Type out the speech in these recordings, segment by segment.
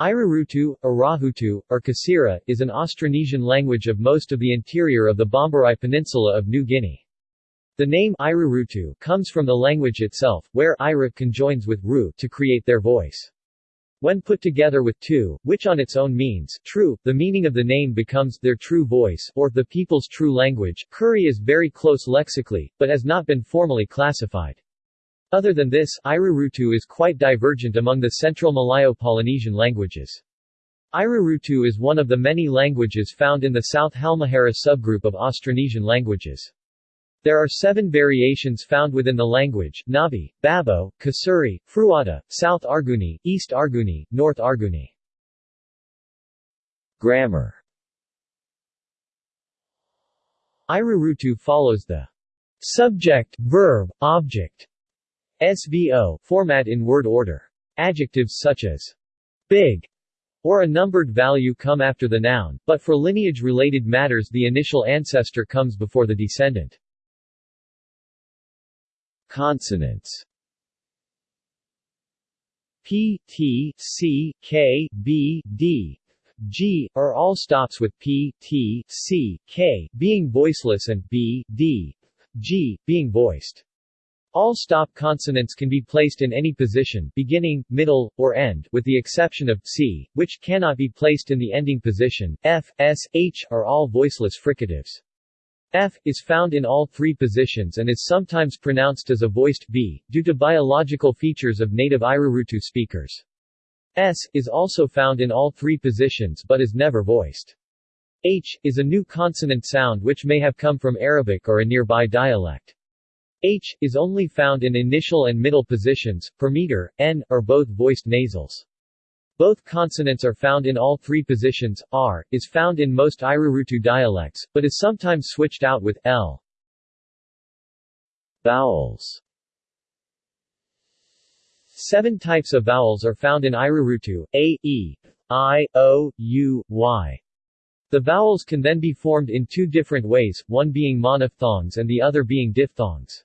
Irarutu, Irahutu, or Kasira, is an Austronesian language of most of the interior of the Bomberai Peninsula of New Guinea. The name Irarutu comes from the language itself, where Ira conjoins with Ru to create their voice. When put together with tu, which on its own means true, the meaning of the name becomes their true voice or the people's true language. Kuri is very close lexically, but has not been formally classified. Other than this, Irarutu is quite divergent among the Central Malayo-Polynesian languages. Irarutu is one of the many languages found in the South Halmahera subgroup of Austronesian languages. There are seven variations found within the language, Nabi, Babo, Kasuri, Fruata, South Arguni, East Arguni, North Arguni. Grammar Irarutu follows the subject, verb, object, SVO format in word order. Adjectives such as big or a numbered value come after the noun, but for lineage-related matters the initial ancestor comes before the descendant. Consonants P, T, C, K, B, D, G, are all stops with P, T, C, K, being voiceless and B, D, G, being voiced. All stop consonants can be placed in any position beginning, middle, or end with the exception of c, which cannot be placed in the ending position. F, S, H are all voiceless fricatives. F is found in all three positions and is sometimes pronounced as a voiced V, due to biological features of native Irarutu speakers. S is also found in all three positions but is never voiced. H is a new consonant sound which may have come from Arabic or a nearby dialect. H is only found in initial and middle positions, per meter, N, are both voiced nasals. Both consonants are found in all three positions, R, is found in most Irarutu dialects, but is sometimes switched out with L. Vowels Seven types of vowels are found in Irarutu, A, E, I, O, U, Y. The vowels can then be formed in two different ways, one being monophthongs and the other being diphthongs.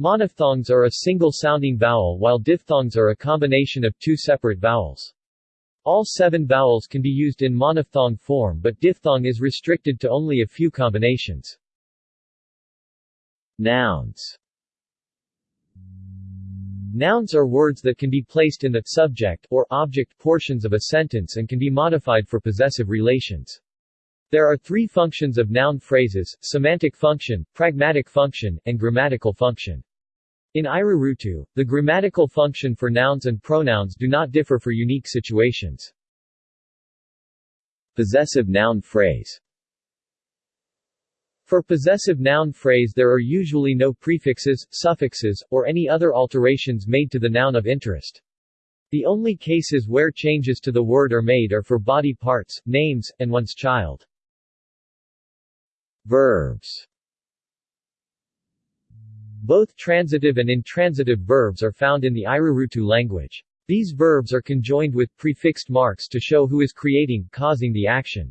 Monophthongs are a single-sounding vowel while diphthongs are a combination of two separate vowels. All seven vowels can be used in monophthong form but diphthong is restricted to only a few combinations. Nouns Nouns are words that can be placed in the subject or object portions of a sentence and can be modified for possessive relations. There are three functions of noun phrases, semantic function, pragmatic function, and grammatical function. In Irarutu, the grammatical function for nouns and pronouns do not differ for unique situations. Possessive noun phrase For possessive noun phrase there are usually no prefixes, suffixes, or any other alterations made to the noun of interest. The only cases where changes to the word are made are for body parts, names, and one's child. Verbs both transitive and intransitive verbs are found in the Irarutu language. These verbs are conjoined with prefixed marks to show who is creating, causing the action.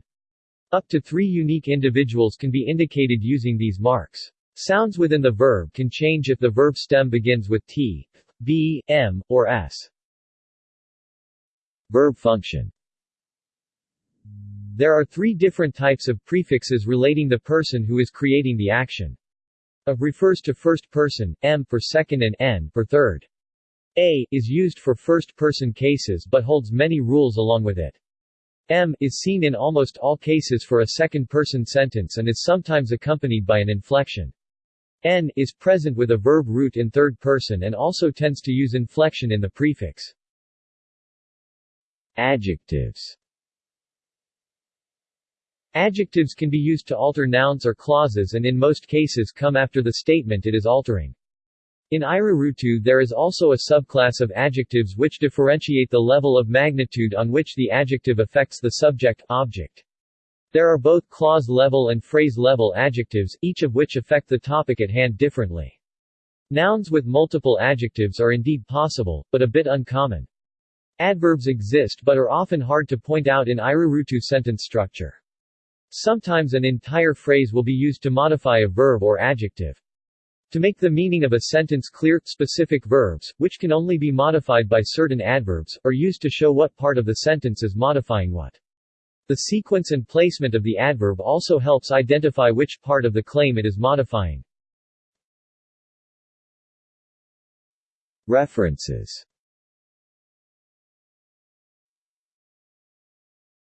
Up to three unique individuals can be indicated using these marks. Sounds within the verb can change if the verb stem begins with t, b, m, or s. Verb function There are three different types of prefixes relating the person who is creating the action. Of refers to first person, m for second and n for third. A is used for first-person cases but holds many rules along with it. M is seen in almost all cases for a second-person sentence and is sometimes accompanied by an inflection. N is present with a verb root in third person and also tends to use inflection in the prefix. Adjectives Adjectives can be used to alter nouns or clauses and in most cases come after the statement it is altering. In Irarutu there is also a subclass of adjectives which differentiate the level of magnitude on which the adjective affects the subject-object. There are both clause-level and phrase-level adjectives, each of which affect the topic at hand differently. Nouns with multiple adjectives are indeed possible, but a bit uncommon. Adverbs exist but are often hard to point out in Irarutu sentence structure. Sometimes an entire phrase will be used to modify a verb or adjective. To make the meaning of a sentence clear, specific verbs, which can only be modified by certain adverbs, are used to show what part of the sentence is modifying what. The sequence and placement of the adverb also helps identify which part of the claim it is modifying. References